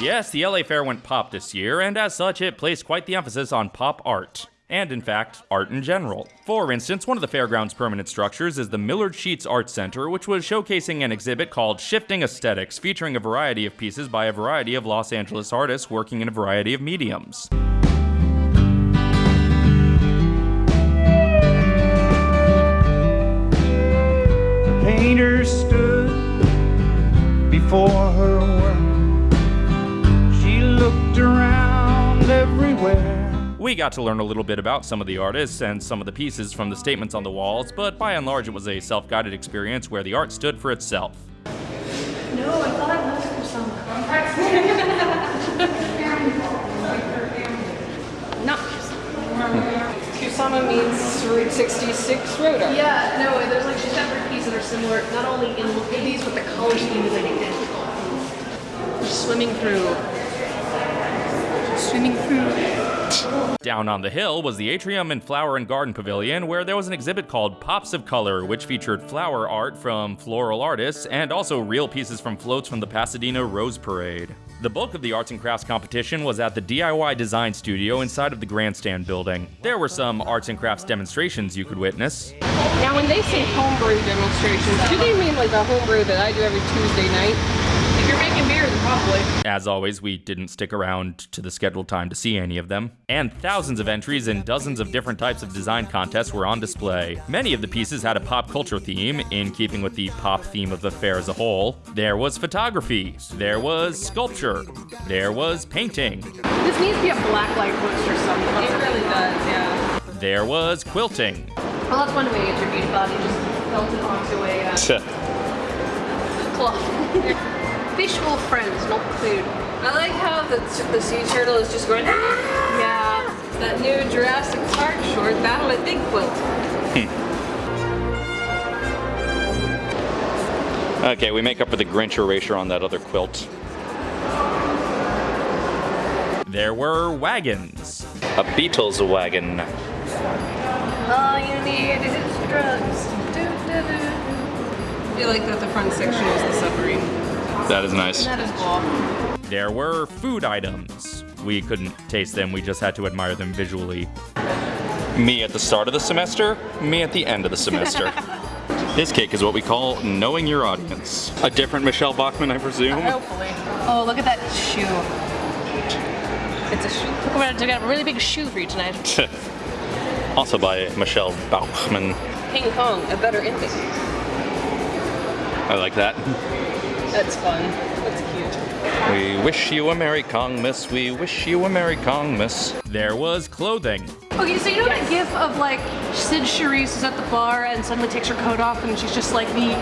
Yes, the LA Fair went pop this year, and as such, it placed quite the emphasis on pop art. And in fact, art in general. For instance, one of the fairground's permanent structures is the Millard Sheets Art Center, which was showcasing an exhibit called Shifting Aesthetics, featuring a variety of pieces by a variety of Los Angeles artists working in a variety of mediums. The painter stood before her world. Everywhere. We got to learn a little bit about some of the artists and some of the pieces from the statements on the walls, but by and large, it was a self guided experience where the art stood for itself. No, I thought I was for some Not Kusama means Route 66 road. Yeah, no, there's like separate pieces that are similar, not only in look at these, but the color scheme is like identical. Just swimming through. Swimming through. Down on the hill was the Atrium and Flower and Garden Pavilion, where there was an exhibit called Pops of Color, which featured flower art from floral artists and also real pieces from floats from the Pasadena Rose Parade. The bulk of the arts and crafts competition was at the DIY Design Studio inside of the Grandstand building. There were some arts and crafts demonstrations you could witness. Now, when they say homebrew demonstrations, do they mean like the homebrew that I do every Tuesday night? If you're making beer, then probably. As always, we didn't stick around to the scheduled time to see any of them. And thousands of entries in dozens of different types of design contests were on display. Many of the pieces had a pop culture theme, in keeping with the pop theme of the fair as a whole. There was photography, there was sculpture, there was painting, This needs to be a black light poster somewhere. It really does, yeah. there was quilting, Well, that's one way to get your beauty body, just melt it onto a uh, cloth. Visual friends, not food. I like how the, the sea turtle is just going, ah! Yeah. That new Jurassic Park short, Battle at Big Quilt. Okay, we make up for the Grinch erasure on that other quilt. There were wagons. A Beatles wagon. All you need is drugs. I feel like that the front section is the submarine. That is nice. That is cool. There were food items. We couldn't taste them, we just had to admire them visually. Me at the start of the semester, me at the end of the semester. this cake is what we call knowing your audience. A different Michelle Bachman, I presume. Hopefully. Oh, look at that shoe. It's a shoe. Look, we're gonna have a really big shoe for you tonight. also by Michelle Bachman. King Kong, a better ending. I like that. That's fun. That's cute. We wish you a Merry Kongmas, we wish you a Merry Kongmas. There was clothing. Okay, so you know that gif of like Cyd Charisse is at the bar and suddenly takes her coat off and she's just like the,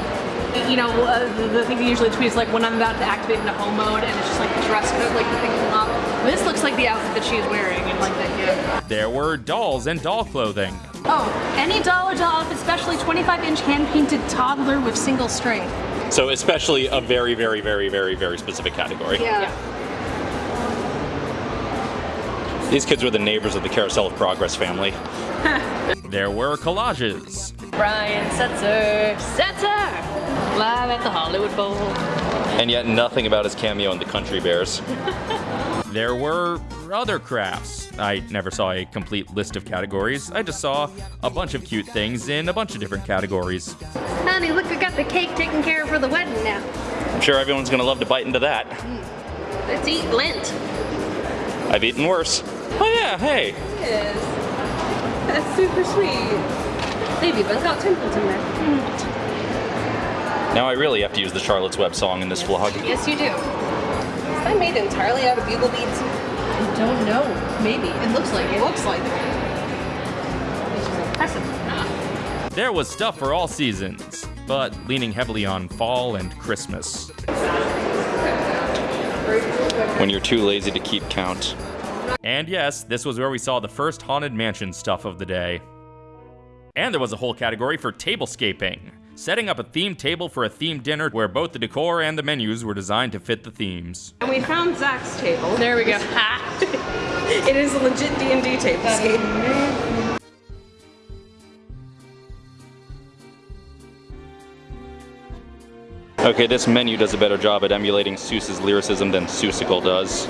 you know, uh, the, the thing he usually tweets like when I'm about to activate into home mode and it's just like the dress code, like the thing come up. This looks like the outfit that she's wearing in like that gif. There were dolls and doll clothing. Oh, any doll or doll outfit, especially 25 inch hand painted toddler with single strength. So especially a very, very, very, very, very specific category. Yeah. These kids were the neighbors of the Carousel of Progress family. there were collages. Brian Setzer. Setzer! Live at the Hollywood Bowl. And yet nothing about his cameo in the Country Bears. there were other crafts. I never saw a complete list of categories. I just saw a bunch of cute things in a bunch of different categories. Honey, look, I got the cake taken care of for the wedding now. I'm sure everyone's gonna love to bite into that. Hmm. Let's eat lint. I've eaten worse. Oh yeah, hey. Yes. That's super sweet. They've even got temples in there. Now I really have to use the Charlotte's Web song in this vlog. Yes, you do. Is that made entirely out of bugle beads? I don't know. Maybe. It looks like It it. looks like it. Impressive. There was stuff for all seasons, but leaning heavily on fall and Christmas. When you're too lazy to keep count. And yes, this was where we saw the first Haunted Mansion stuff of the day. And there was a whole category for tablescaping, setting up a themed table for a themed dinner where both the decor and the menus were designed to fit the themes. And we found Zach's table. There we go. It is a legit D&D table scape. Okay, this menu does a better job at emulating Seuss's lyricism than Seussical does.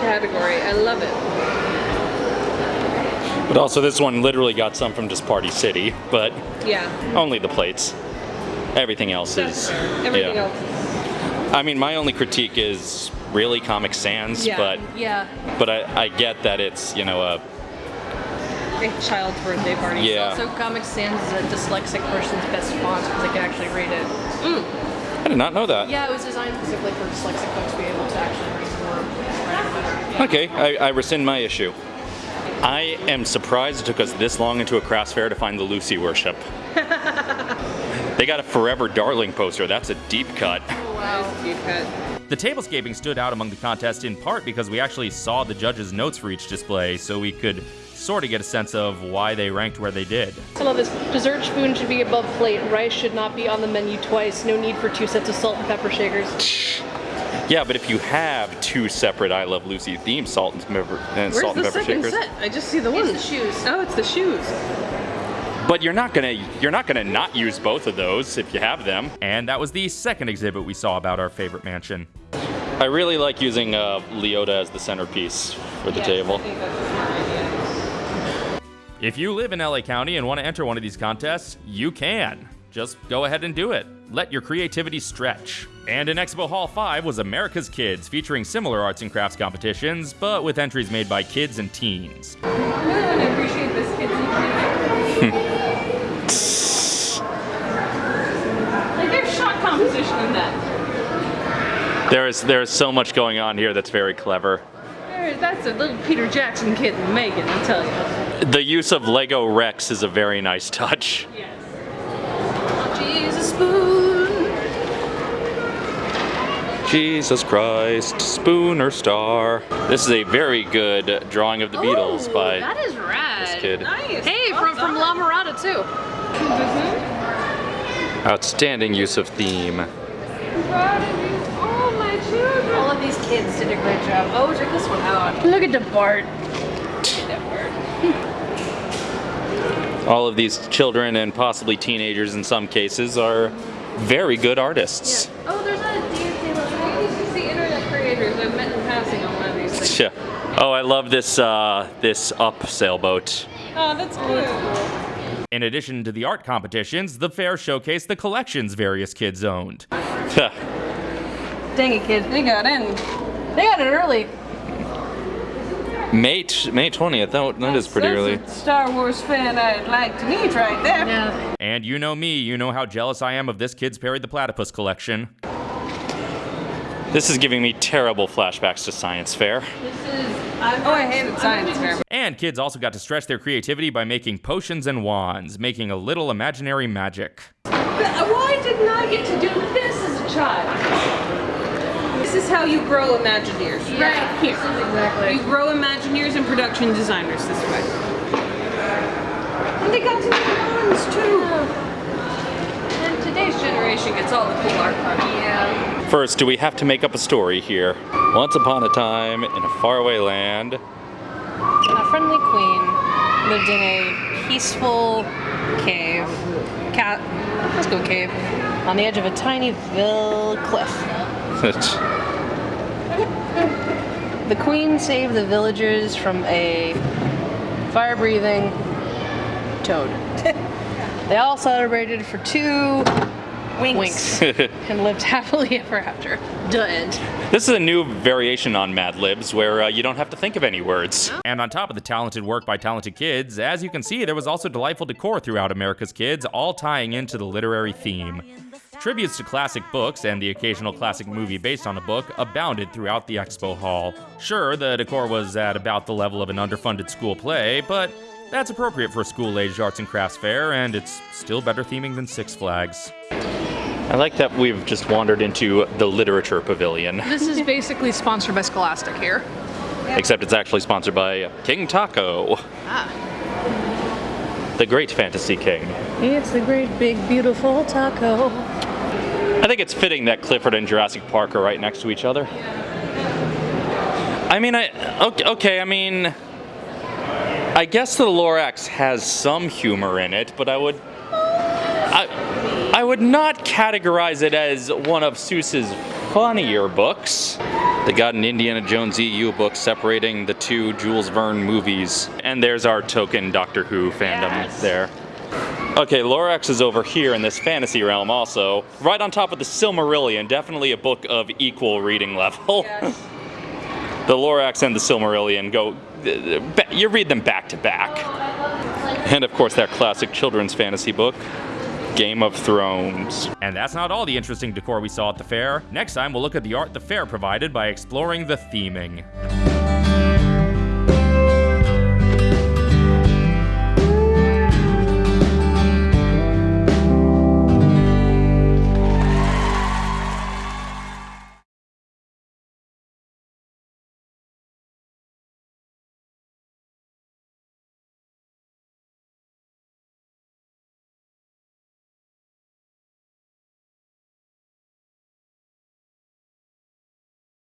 Category. I love it. But also, this one literally got some from just Party City, but Yeah. only the plates. Everything else is. Everything yeah. else I mean, my only critique is really Comic Sans, Yeah. but Yeah. but I, I get that it's you know a a child's birthday party. yeah. So Comic Sans is a dyslexic person's best font because they can actually read it. I did not know that. Yeah, it was designed specifically for dyslexic folks to be able to actually read better. Okay, I, I rescind my issue. I am surprised it took us this long into a crafts fair to find the Lucy worship. they got a Forever Darling poster. That's a deep cut. Oh, wow. Deep cut. The tablescaping stood out among the contest in part because we actually saw the judges' notes for each display, so we could sort of get a sense of why they ranked where they did. I love this. Dessert spoon should be above plate. Rice should not be on the menu twice. No need for two sets of salt and pepper shakers. Yeah, but if you have two separate I Love Lucy themed salt and pepper, and Where's salt the and pepper shakers, set? I just see the It's the shoes. Oh, it's the shoes. but you're not gonna you're not gonna not use both of those if you have them. And that was the second exhibit we saw about our favorite mansion. I really like using uh, Leota as the centerpiece for the table. If you live in LA County and want to enter one of these contests, you can. Just go ahead and do it. Let your creativity stretch. And in Expo Hall 5 was America's Kids, featuring similar arts and crafts competitions, but with entries made by kids and teens. I appreciate this Like there's shot composition in that. There is there is so much going on here that's very clever. That's a little Peter Jackson kid in Megan, I'll tell you. The use of Lego Rex is a very nice touch. Yes. Jesus. Jesus Christ, Superstar. This is a very good drawing of the Beatles Ooh, by That is rad. this kid. Nice. Hey, Well from, from La done. Mirada too. Mm-hmm. Outstanding use of theme. Oh, my children. All of these kids did a great job. Oh, check this one out. Look at the Bart. All of these children and possibly teenagers in some cases are very good artists. Oh, there's a Dance I used to see internet creators I've met in passing on one of these things. Yeah. Oh, I love this uh, this up sailboat. Oh, that's cool. In addition to the art competitions, the fair showcased the collections various kids owned. Dang it, kid. They got in. They got it early. May t- May 20th. That, that is pretty That's early. a Star Wars fan I'd like to meet right there. Yeah. And you know me, you know how jealous I am of this kid's Perry the Platypus collection. This is giving me terrible flashbacks to science fair. Oh, I hated science fair. And kids also got to stretch their creativity by making potions and wands, making a little imaginary magic. Why didn't I get to do this as a child? This is how you grow Imagineers, right here. Exactly. You grow Imagineers and production designers this way. And they got to do ones too. And today's generation gets all the cool art part. Yeah. First, do we have to make up a story here? Once upon a time, in a faraway land, A friendly queen lived in a peaceful cave. Cat. Let's go cave. On the edge of a tiny ville cliff. The queen saved the villagers from a fire-breathing toad. they all celebrated for two winks, and lived happily ever after. The end. This is a new variation on Mad Libs where uh, you don't have to think of any words. And on top of the talented work by talented kids, as you can see, there was also delightful decor throughout America's Kids, all tying into the literary theme. Tributes to classic books and the occasional classic movie based on a book abounded throughout the expo hall. Sure, the decor was at about the level of an underfunded school play, but that's appropriate for a school-aged arts and crafts fair, and it's still better theming than Six Flags. I like that we've just wandered into the literature pavilion. This is basically sponsored by Scholastic here. Except it's actually sponsored by King Taco, Ah. the great fantasy king. It's the great big beautiful taco. I think it's fitting that Clifford and Jurassic Park are right next to each other. I I mean, I okay, okay. I mean, I guess the Lorax has some humor in it, but I would, I, I would not categorize it as one of Seuss's funnier books. They got an Indiana Jones EU book separating the two Jules Verne movies, and there's our token Doctor Who fandom Yes. there. Okay, Lorax is over here in this fantasy realm also, right on top of the Silmarillion, definitely a book of equal reading level. Yes. the Lorax and the Silmarillion go, you read them back to back. And of course, that classic children's fantasy book, Game of Thrones. And that's not all the interesting decor we saw at the fair. Next time, we'll look at the art the fair provided by exploring the theming.